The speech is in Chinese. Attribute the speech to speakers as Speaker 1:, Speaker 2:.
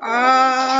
Speaker 1: 啊。